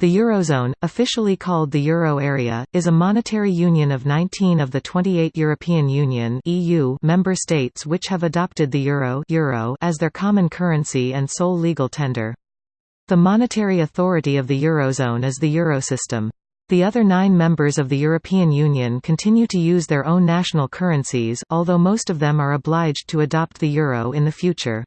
The Eurozone, officially called the Euro Area, is a monetary union of 19 of the 28 European Union (EU) member states which have adopted the euro, euro as their common currency and sole legal tender. The monetary authority of the Eurozone is the Eurosystem. The other nine members of the European Union continue to use their own national currencies, although most of them are obliged to adopt the euro in the future.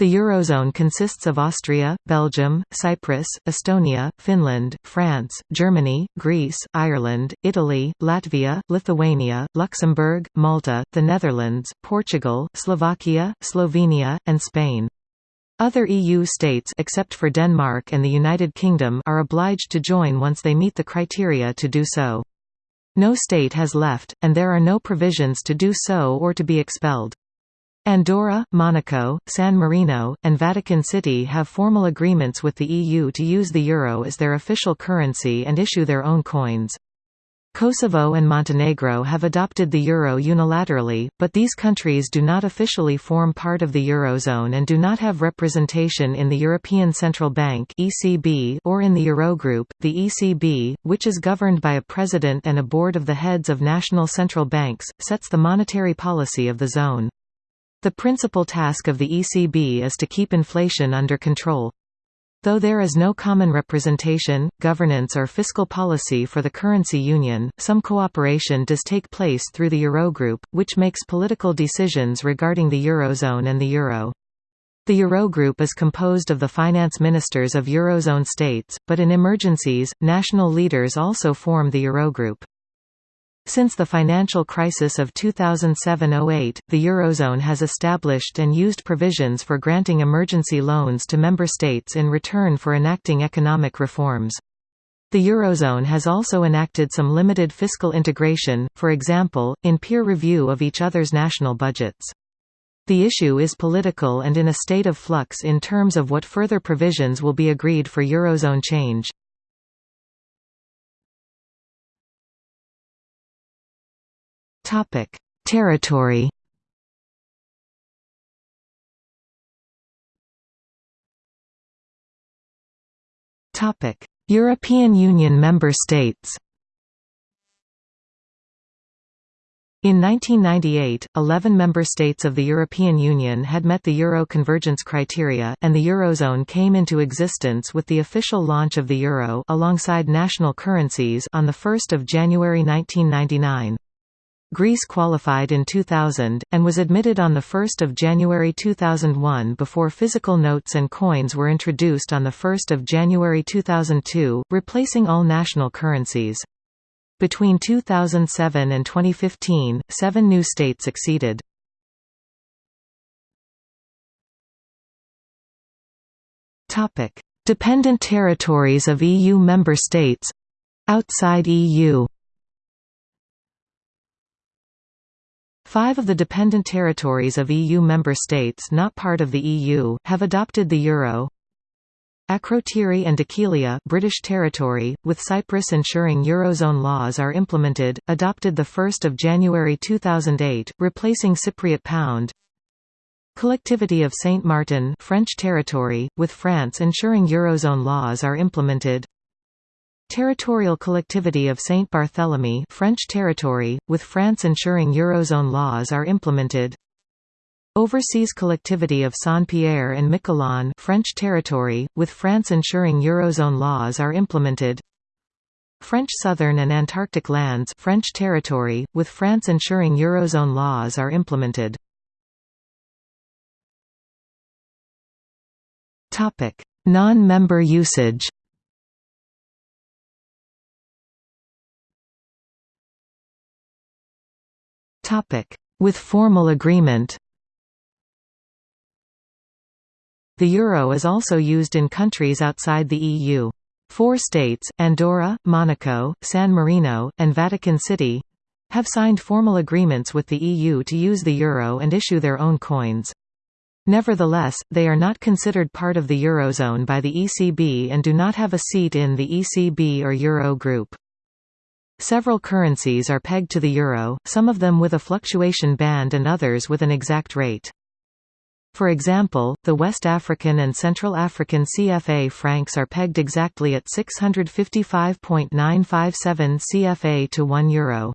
The Eurozone consists of Austria, Belgium, Cyprus, Estonia, Finland, France, Germany, Greece, Ireland, Italy, Latvia, Lithuania, Luxembourg, Malta, the Netherlands, Portugal, Slovakia, Slovenia, and Spain. Other EU states except for Denmark and the United Kingdom are obliged to join once they meet the criteria to do so. No state has left, and there are no provisions to do so or to be expelled. Andorra, Monaco, San Marino, and Vatican City have formal agreements with the EU to use the euro as their official currency and issue their own coins. Kosovo and Montenegro have adopted the euro unilaterally, but these countries do not officially form part of the eurozone and do not have representation in the European Central Bank (ECB) or in the Eurogroup, the ECB, which is governed by a president and a board of the heads of national central banks, sets the monetary policy of the zone. The principal task of the ECB is to keep inflation under control. Though there is no common representation, governance or fiscal policy for the currency union, some cooperation does take place through the Eurogroup, which makes political decisions regarding the Eurozone and the Euro. The Eurogroup is composed of the finance ministers of Eurozone states, but in emergencies, national leaders also form the Eurogroup. Since the financial crisis of 2007–08, the Eurozone has established and used provisions for granting emergency loans to member states in return for enacting economic reforms. The Eurozone has also enacted some limited fiscal integration, for example, in peer review of each other's national budgets. The issue is political and in a state of flux in terms of what further provisions will be agreed for Eurozone change. Topic: Territory. Topic: European Union member states. In 1998, 11 member states of the European Union had met the euro convergence criteria, and the eurozone came into existence with the official launch of the euro alongside national currencies on 1 January 1999. Greece qualified in 2000, and was admitted on 1 January 2001 before physical notes and coins were introduced on 1 January 2002, replacing all national currencies. Between 2007 and 2015, seven new states acceded. Dependent territories of EU member states—outside EU Five of the dependent territories of EU member states not part of the EU, have adopted the euro. Akrotiri and Dhekelia British territory, with Cyprus ensuring Eurozone laws are implemented, adopted 1 January 2008, replacing Cypriot pound. Collectivity of Saint Martin French territory, with France ensuring Eurozone laws are implemented. Territorial collectivity of Saint Barthélemy French territory, with France ensuring Eurozone laws are implemented. Overseas collectivity of Saint-Pierre and Miquelon French territory, with France ensuring Eurozone laws are implemented. French Southern and Antarctic lands French territory, with France ensuring Eurozone laws are implemented. Non-member usage With formal agreement The euro is also used in countries outside the EU. Four states, Andorra, Monaco, San Marino, and Vatican City, have signed formal agreements with the EU to use the euro and issue their own coins. Nevertheless, they are not considered part of the Eurozone by the ECB and do not have a seat in the ECB or Euro group. Several currencies are pegged to the euro, some of them with a fluctuation band and others with an exact rate. For example, the West African and Central African CFA francs are pegged exactly at 655.957 CFA to 1 euro.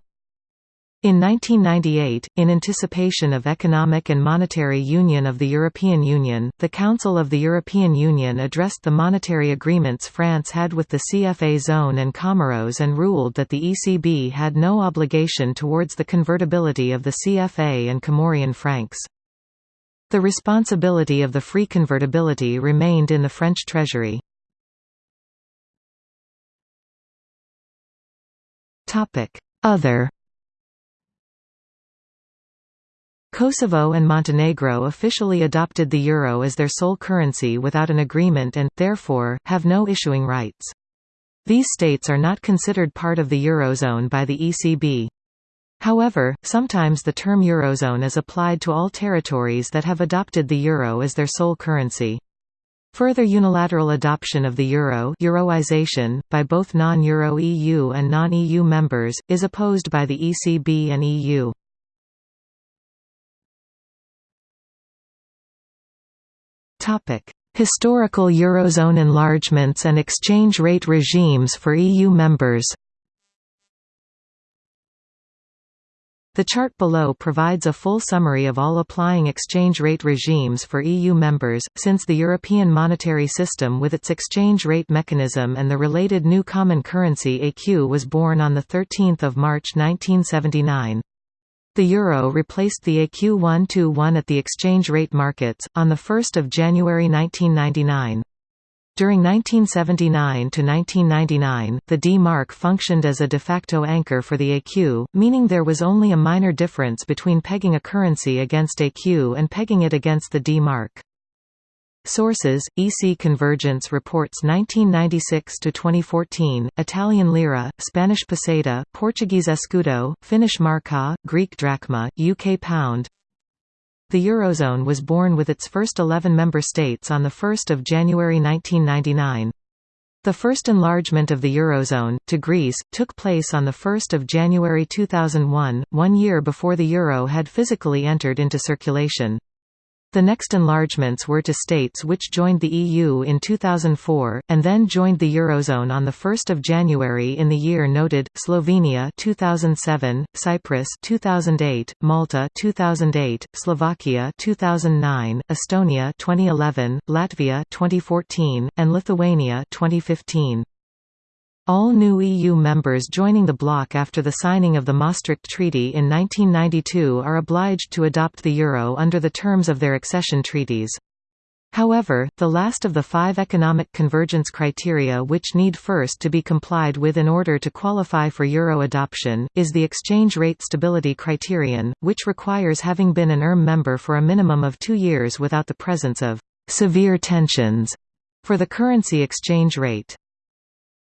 In 1998, in anticipation of economic and monetary union of the European Union, the Council of the European Union addressed the monetary agreements France had with the CFA zone and Comoros and ruled that the ECB had no obligation towards the convertibility of the CFA and Comorian francs. The responsibility of the free convertibility remained in the French Treasury. Other Kosovo and Montenegro officially adopted the euro as their sole currency without an agreement and, therefore, have no issuing rights. These states are not considered part of the eurozone by the ECB. However, sometimes the term eurozone is applied to all territories that have adopted the euro as their sole currency. Further unilateral adoption of the euro Euroization, by both non-euro EU and non-EU members, is opposed by the ECB and EU. Historical Eurozone enlargements and exchange rate regimes for EU members The chart below provides a full summary of all applying exchange rate regimes for EU members, since the European monetary system with its exchange rate mechanism and the related new common currency ECU was born on 13 March 1979. The euro replaced the AQ121 at the exchange rate markets, on 1 January 1999. During 1979 to 1999, the D-mark functioned as a de facto anchor for the ECU, meaning there was only a minor difference between pegging a currency against ECU and pegging it against the D-mark. Sources: EC Convergence Reports 1996 to 2014, Italian lira, Spanish peseta, Portuguese escudo, Finnish marka, Greek drachma, UK pound. The Eurozone was born with its first 11 member states on 1 January 1999. The first enlargement of the Eurozone, to Greece, took place on 1 January 2001, one year before the euro had physically entered into circulation. The next enlargements were to states which joined the EU in 2004, and then joined the Eurozone on 1 January in the year noted, Slovenia 2007, Cyprus 2008, Malta 2008, Slovakia 2009, Estonia 2011, Latvia 2014, and Lithuania 2015. All new EU members joining the bloc after the signing of the Maastricht Treaty in 1992 are obliged to adopt the euro under the terms of their accession treaties. However, the last of the five economic convergence criteria which need first to be complied with in order to qualify for euro adoption, is the exchange rate stability criterion, which requires having been an ERM member for a minimum of two years without the presence of «severe tensions» for the currency exchange rate.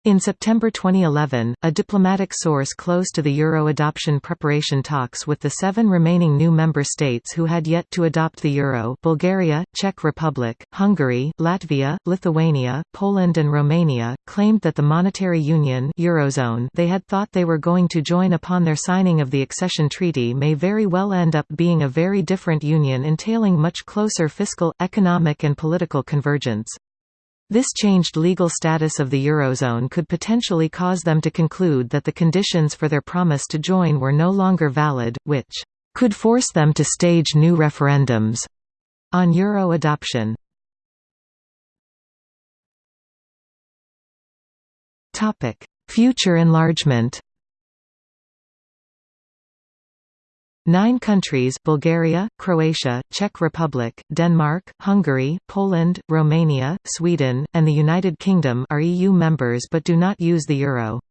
In September 2011, a diplomatic source close to the euro adoption preparation talks with the seven remaining new member states who had yet to adopt the euro Bulgaria, Czech Republic, Hungary, Latvia, Lithuania, Poland and Romania, claimed that the monetary union Eurozone they had thought they were going to join upon their signing of the accession treaty may very well end up being a very different union entailing much closer fiscal, economic and political convergence. This changed legal status of the Eurozone could potentially cause them to conclude that the conditions for their promise to join were no longer valid, which could force them to stage new referendums on euro adoption. Future enlargement Nine countries Bulgaria, Croatia, Czech Republic, Denmark, Hungary, Poland, Romania, Sweden, and the United Kingdom are EU members but do not use the euro.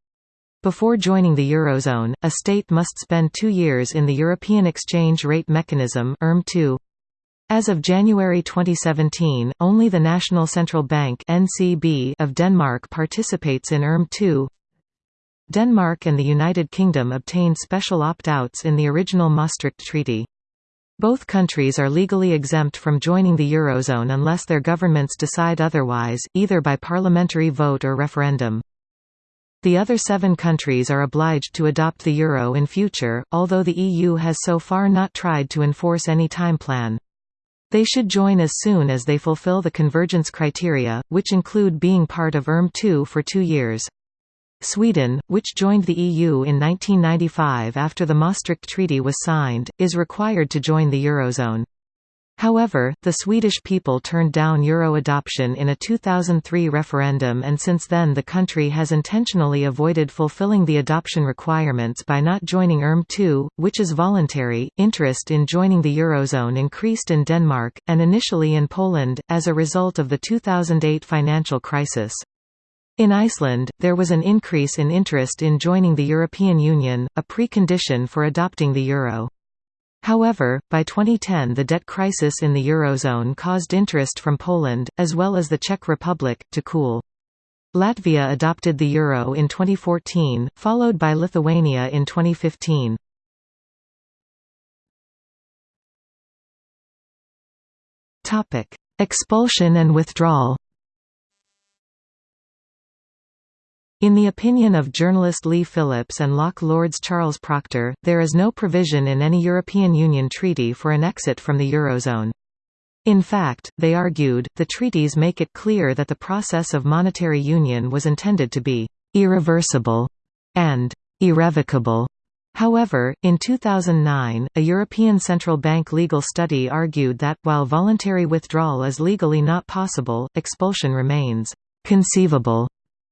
Before joining the Eurozone, a state must spend two years in the European Exchange Rate Mechanism As of January 2017, only the National Central Bank of Denmark participates in ERM 2 Denmark and the United Kingdom obtained special opt-outs in the original Maastricht Treaty. Both countries are legally exempt from joining the Eurozone unless their governments decide otherwise, either by parliamentary vote or referendum. The other seven countries are obliged to adopt the euro in future, although the EU has so far not tried to enforce any time plan. They should join as soon as they fulfill the convergence criteria, which include being part of ERM2 for two years. Sweden, which joined the EU in 1995 after the Maastricht Treaty was signed, is required to join the Eurozone. However, the Swedish people turned down euro adoption in a 2003 referendum and since then the country has intentionally avoided fulfilling the adoption requirements by not joining ERM2, which is voluntary. Interest in joining the eurozone increased in Denmark, and initially in Poland, as a result of the 2008 financial crisis. In Iceland, there was an increase in interest in joining the European Union, a precondition for adopting the euro. However, by 2010 the debt crisis in the Eurozone caused interest from Poland, as well as the Czech Republic, to cool. Latvia adopted the euro in 2014, followed by Lithuania in 2015. Expulsion and withdrawal In the opinion of journalist Leigh Phillips and Locke Lord's Charles Proctor, there is no provision in any European Union treaty for an exit from the Eurozone. In fact, they argued, the treaties make it clear that the process of monetary union was intended to be «irreversible» and «irrevocable». However, in 2009, a European Central Bank legal study argued that, while voluntary withdrawal is legally not possible, expulsion remains «conceivable»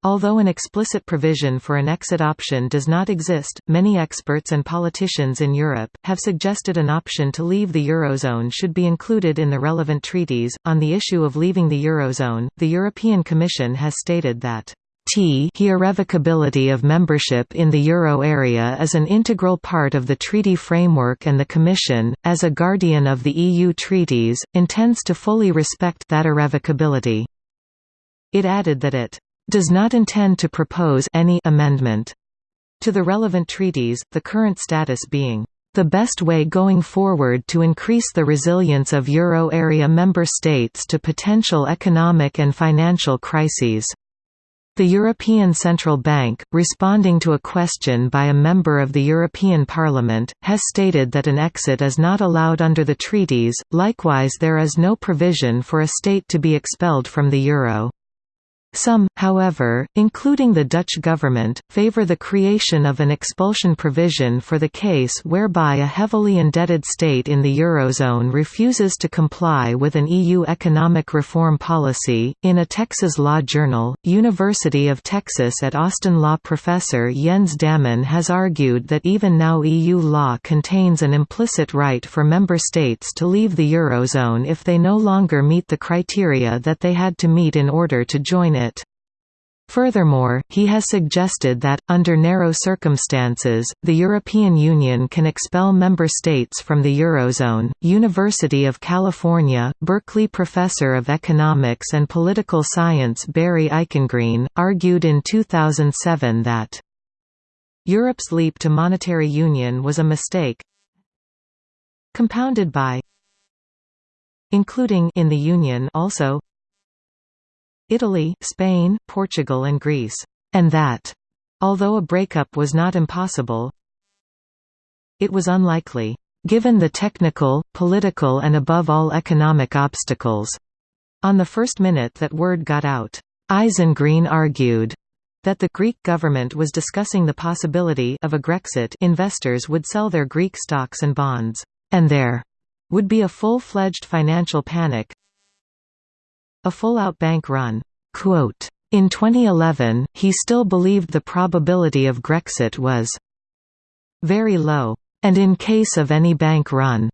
Although an explicit provision for an exit option does not exist, many experts and politicians in Europe have suggested an option to leave the Eurozone should be included in the relevant treaties. On the issue of leaving the Eurozone, the European Commission has stated that T irrevocability of membership in the euro area is an integral part of the treaty framework and the Commission, as a guardian of the EU treaties, intends to fully respect that irrevocability. It added that it does not intend to propose any amendment to the relevant treaties, the current status being the best way going forward to increase the resilience of euro area member states to potential economic and financial crises. The European Central Bank, responding to a question by a member of the European Parliament, has stated that an exit is not allowed under the treaties, likewise there is no provision for a state to be expelled from the euro. Some, however, including the Dutch government, favour the creation of an expulsion provision for the case whereby a heavily indebted state in the Eurozone refuses to comply with an EU economic reform policy. In a Texas law journal, University of Texas at Austin law professor Jens Dammann has argued that even now EU law contains an implicit right for member states to leave the Eurozone if they no longer meet the criteria that they had to meet in order to join it. Furthermore, he has suggested that, under narrow circumstances, the European Union can expel member states from the Eurozone. University of California, Berkeley professor of economics and political science Barry Eichengreen, argued in 2007 that Europe's leap to monetary union was a mistake compounded by including in the Union also Italy, Spain, Portugal and Greece, and that, although a breakup was not impossible, it was unlikely, given the technical, political and above all economic obstacles. On the first minute that word got out, Eichengreen argued that the Greek government was discussing the possibility of a Grexit investors would sell their Greek stocks and bonds, and there would be a full-fledged financial panic, a full-out bank run. In 2011, he still believed the probability of Grexit was very low. And in case of any bank run,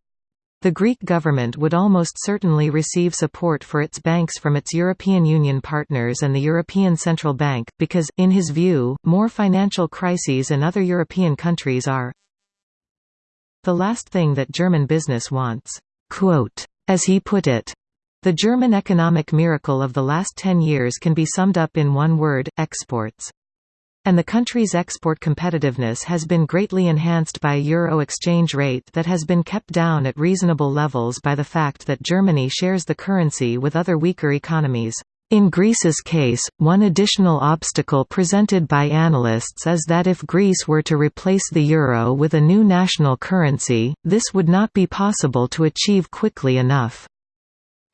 the Greek government would almost certainly receive support for its banks from its European Union partners and the European Central Bank, because, in his view, more financial crises in other European countries are the last thing that German business wants. Quote, as he put it, the German economic miracle of the last ten years can be summed up in one word, exports. And the country's export competitiveness has been greatly enhanced by a euro exchange rate that has been kept down at reasonable levels by the fact that Germany shares the currency with other weaker economies. In Greece's case, one additional obstacle presented by analysts is that if Greece were to replace the euro with a new national currency, this would not be possible to achieve quickly enough.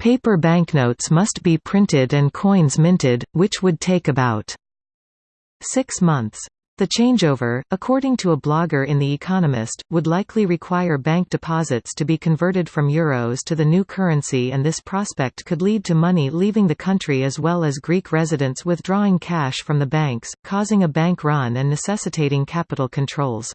Paper banknotes must be printed and coins minted, which would take about six months. The changeover, according to a blogger in The Economist, would likely require bank deposits to be converted from euros to the new currency and this prospect could lead to money leaving the country as well as Greek residents withdrawing cash from the banks, causing a bank run and necessitating capital controls.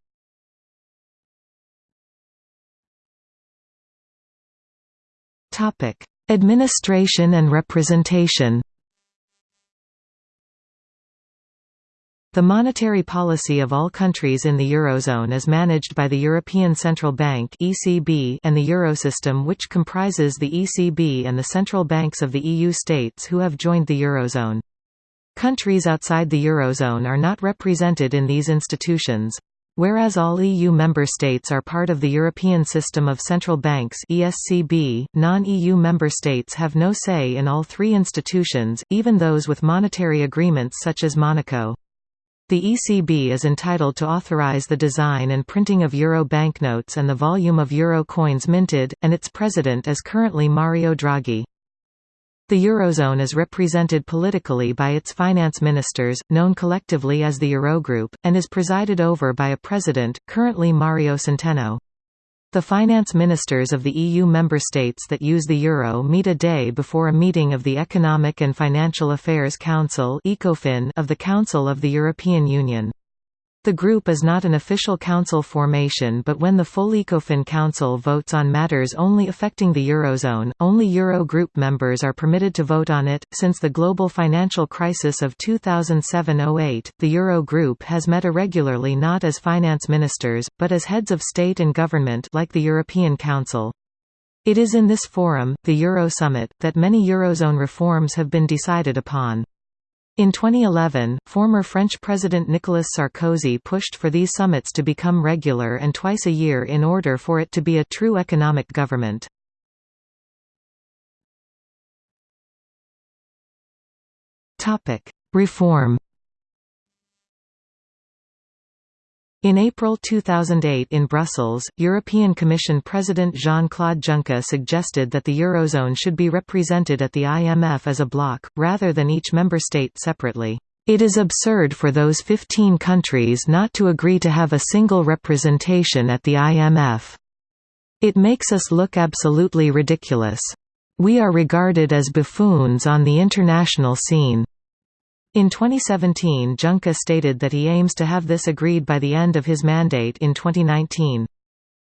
Administration and representation The monetary policy of all countries in the Eurozone is managed by the European Central Bank (ECB) and the Eurosystem which comprises the ECB and the central banks of the EU states who have joined the Eurozone. Countries outside the Eurozone are not represented in these institutions. Whereas all EU member states are part of the European System of Central Banks (ESCB), non-EU member states have no say in all three institutions, even those with monetary agreements such as Monaco. The ECB is entitled to authorize the design and printing of euro banknotes and the volume of euro coins minted, and its president is currently Mario Draghi. The Eurozone is represented politically by its finance ministers, known collectively as the Eurogroup, and is presided over by a president, currently Mario Centeno. The finance ministers of the EU member states that use the euro meet a day before a meeting of the Economic and Financial Affairs Council of the Council of the European Union. The group is not an official council formation but when the full ECOFIN Council votes on matters only affecting the Eurozone, only Euro group members are permitted to vote on it. Since the global financial crisis of 2007-08, the Euro group has met irregularly not as finance ministers, but as heads of state and government like the European Council. It is in this forum, the Euro Summit, that many Eurozone reforms have been decided upon. In 2011, former French President Nicolas Sarkozy pushed for these summits to become regular and twice a year in order for it to be a true economic government. Reform In April 2008 in Brussels, European Commission President Jean-Claude Juncker suggested that the Eurozone should be represented at the IMF as a bloc, rather than each member state separately. It is absurd for those 15 countries not to agree to have a single representation at the IMF. It makes us look absolutely ridiculous. We are regarded as buffoons on the international scene. In 2017 Juncker stated that he aims to have this agreed by the end of his mandate in 2019.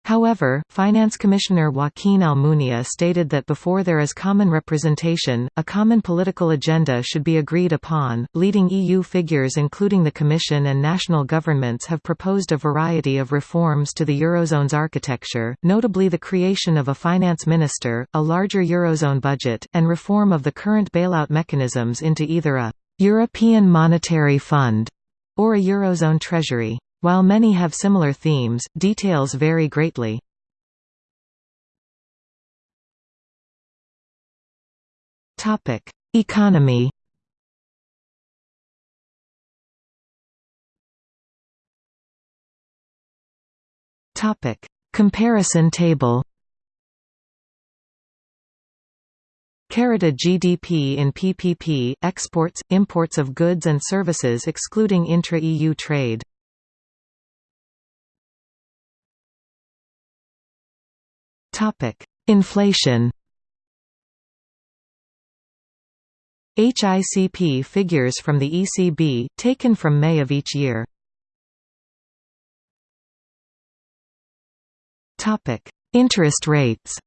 However, Finance Commissioner Joaquin Almunia stated that before there is common representation, a common political agenda should be agreed upon. Leading EU figures, including the Commission and national governments, have proposed a variety of reforms to the Eurozone's architecture, notably the creation of a finance minister, a larger Eurozone budget, and reform of the current bailout mechanisms into either a European Monetary Fund, or a Eurozone Treasury. While many have similar themes, details vary greatly. Topic: Economy Topic: Comparison table Capita GDP in PPP, exports, imports of goods and services excluding intra-EU trade. Inflation HICP figures from the ECB, taken from May of each year. Interest rates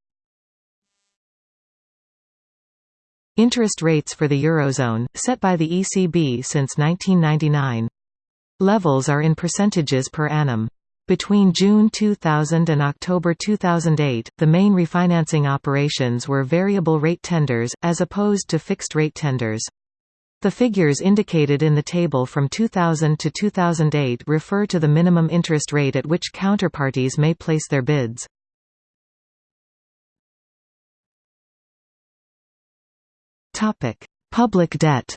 Interest rates for the Eurozone, set by the ECB since 1999. Levels are in percentages per annum. Between June 2000 and October 2008, the main refinancing operations were variable rate tenders, as opposed to fixed rate tenders. The figures indicated in the table from 2000 to 2008 refer to the minimum interest rate at which counterparties may place their bids. Topic: Public debt.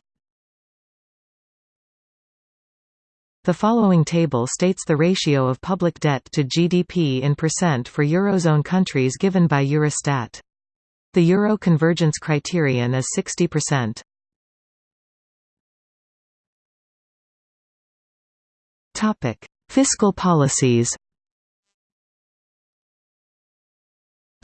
The following table states the ratio of public debt to GDP in percent for Eurozone countries given by Eurostat. The euro convergence criterion is 60%. Topic: Fiscal policies.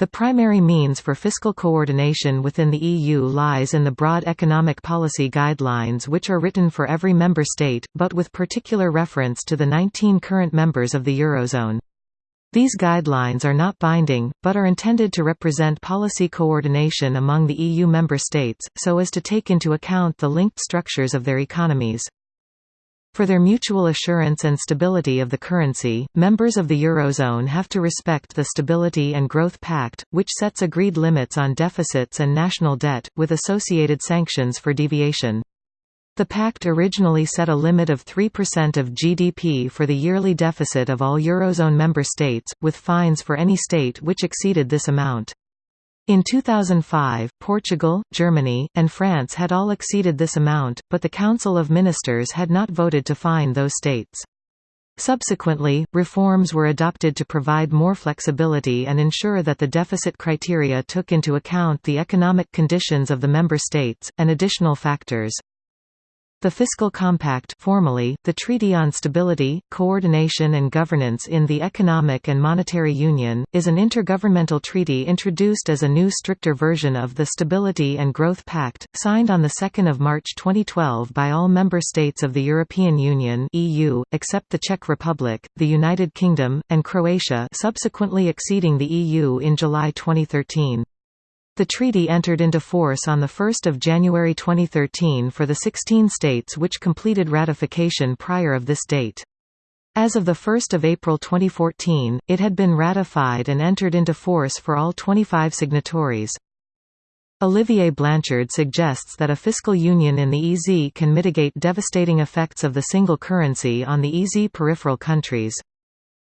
The primary means for fiscal coordination within the EU lies in the broad economic policy guidelines which are written for every member state, but with particular reference to the 19 current members of the Eurozone. These guidelines are not binding, but are intended to represent policy coordination among the EU member states, so as to take into account the linked structures of their economies. For their mutual assurance and stability of the currency, members of the Eurozone have to respect the Stability and Growth Pact, which sets agreed limits on deficits and national debt, with associated sanctions for deviation. The pact originally set a limit of 3% of GDP for the yearly deficit of all Eurozone member states, with fines for any state which exceeded this amount. In 2005, Portugal, Germany, and France had all exceeded this amount, but the Council of Ministers had not voted to fine those states. Subsequently, reforms were adopted to provide more flexibility and ensure that the deficit criteria took into account the economic conditions of the member states, and additional factors. The Fiscal Compact formally, the Treaty on Stability, Coordination and Governance in the Economic and Monetary Union, is an intergovernmental treaty introduced as a new stricter version of the Stability and Growth Pact, signed on 2 March 2012 by all member states of the European Union EU, except the Czech Republic, the United Kingdom, and Croatia subsequently exceeding the EU in July 2013. The treaty entered into force on 1 January 2013 for the 16 states which completed ratification prior of this date. As of 1 April 2014, it had been ratified and entered into force for all 25 signatories. Olivier Blanchard suggests that a fiscal union in the EZ can mitigate devastating effects of the single currency on the EZ peripheral countries.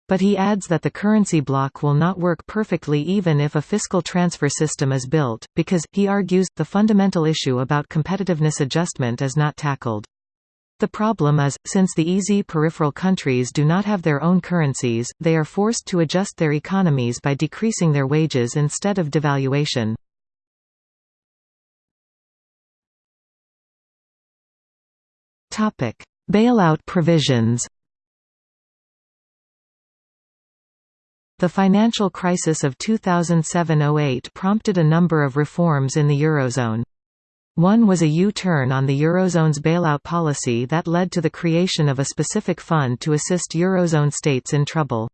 But he adds that the currency bloc will not work perfectly even if a fiscal transfer system is built, because, he argues, the fundamental issue about competitiveness adjustment is not tackled. The problem is, since the EZ peripheral countries do not have their own currencies, they are forced to adjust their economies by decreasing their wages instead of devaluation. Bailout provisions The financial crisis of 2007–08 prompted a number of reforms in the Eurozone. One was a U-turn on the Eurozone's bailout policy that led to the creation of a specific fund to assist Eurozone states in trouble.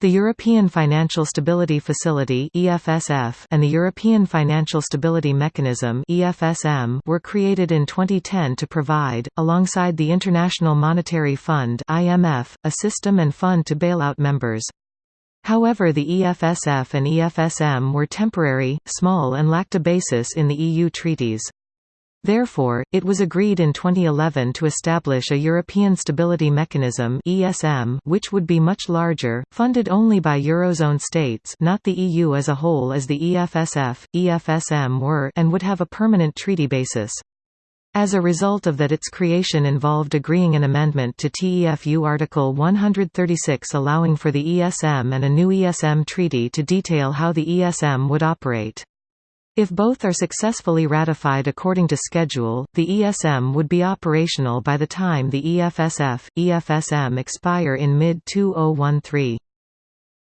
The European Financial Stability Facility (EFSF) and the European Financial Stability Mechanism (EFSM) were created in 2010 to provide, alongside the International Monetary Fund (IMF), a system and fund to bail out members. However the EFSF and EFSM were temporary, small and lacked a basis in the EU treaties. Therefore, it was agreed in 2011 to establish a European Stability Mechanism (ESM), which would be much larger, funded only by eurozone states, not the EU as a whole as the EFSF, EFSM were, and would have a permanent treaty basis. As a result of that its creation involved agreeing an amendment to TFEU Article 136 allowing for the ESM and a new ESM treaty to detail how the ESM would operate. If both are successfully ratified according to schedule, the ESM would be operational by the time the EFSF, EFSM expire in mid-2013.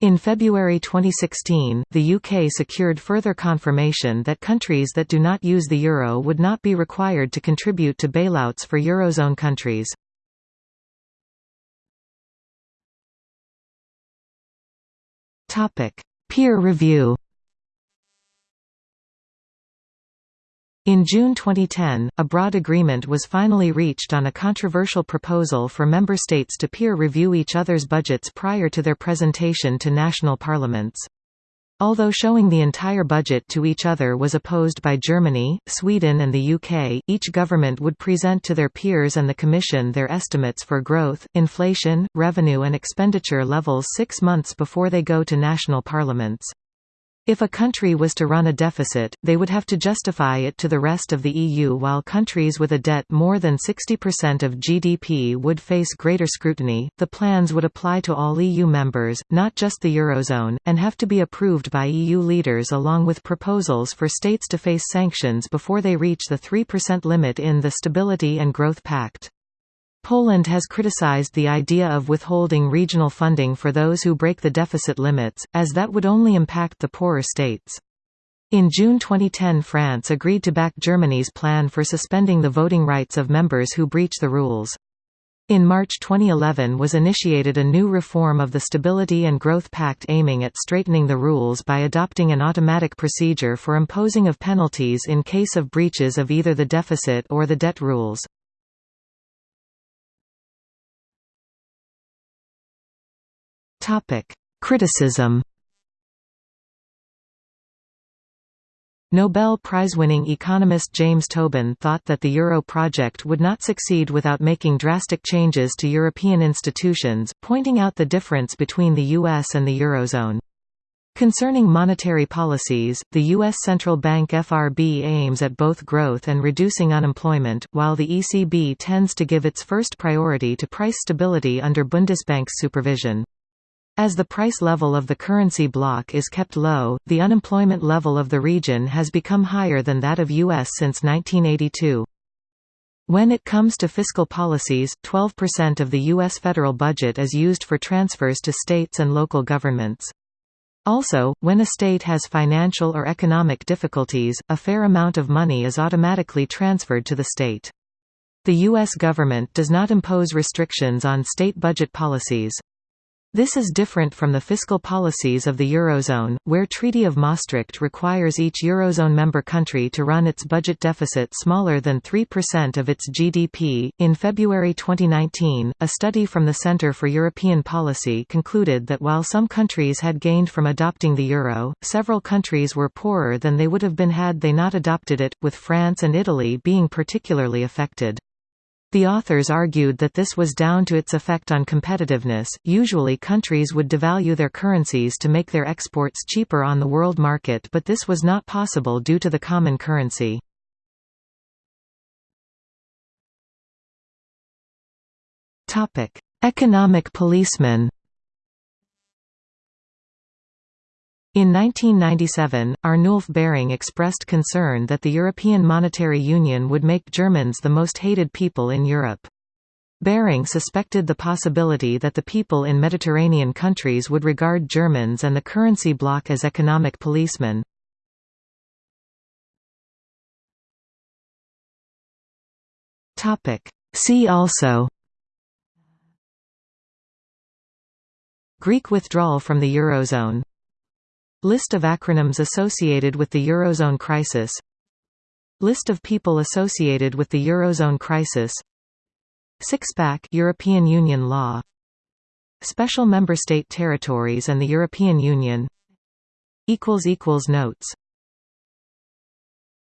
In February 2016, the UK secured further confirmation that countries that do not use the euro would not be required to contribute to bailouts for eurozone countries. Peer review In June 2010, a broad agreement was finally reached on a controversial proposal for member states to peer review each other's budgets prior to their presentation to national parliaments. Although showing the entire budget to each other was opposed by Germany, Sweden and the UK, each government would present to their peers and the Commission their estimates for growth, inflation, revenue and expenditure levels six months before they go to national parliaments. If a country was to run a deficit, they would have to justify it to the rest of the EU while countries with a debt more than 60% of GDP would face greater scrutiny. The plans would apply to all EU members, not just the Eurozone, and have to be approved by EU leaders along with proposals for states to face sanctions before they reach the 3% limit in the Stability and Growth Pact. Poland has criticized the idea of withholding regional funding for those who break the deficit limits, as that would only impact the poorer states. In June 2010 France agreed to back Germany's plan for suspending the voting rights of members who breach the rules. In March 2011 was initiated a new reform of the Stability and Growth Pact aiming at straightening the rules by adopting an automatic procedure for imposing of penalties in case of breaches of either the deficit or the debt rules. Topic: Criticism. Nobel Prize-winning economist James Tobin thought that the euro project would not succeed without making drastic changes to European institutions, pointing out the difference between the US and the eurozone. Concerning monetary policies, the U.S. Central Bank FRB aims at both growth and reducing unemployment, while the ECB tends to give its first priority to price stability under Bundesbank's supervision. As the price level of the currency bloc is kept low, the unemployment level of the region has become higher than that of U.S. since 1982. When it comes to fiscal policies, 12% of the U.S. federal budget is used for transfers to states and local governments. Also, when a state has financial or economic difficulties, a fair amount of money is automatically transferred to the state. The U.S. government does not impose restrictions on state budget policies. This is different from the fiscal policies of the Eurozone, where Treaty of Maastricht requires each Eurozone member country to run its budget deficit smaller than 3% of its GDP. In February 2019, a study from the Centre for European Policy concluded that while some countries had gained from adopting the euro, several countries were poorer than they would have been had they not adopted it, with France and Italy being particularly affected. The authors argued that this was down to its effect on competitiveness. Usually, countries would devalue their currencies to make their exports cheaper on the world market, but this was not possible due to the common currency. Topic: Economic policemen. In 1997, Arnulf Baring expressed concern that the European Monetary Union would make Germans the most hated people in Europe. Baring suspected the possibility that the people in Mediterranean countries would regard Germans and the currency bloc as economic policemen. See also Greek withdrawal from the Eurozone List of acronyms associated with the Eurozone crisis. List of people associated with the Eurozone crisis. Six-pack European Union law. Special member state territories and the European Union. Notes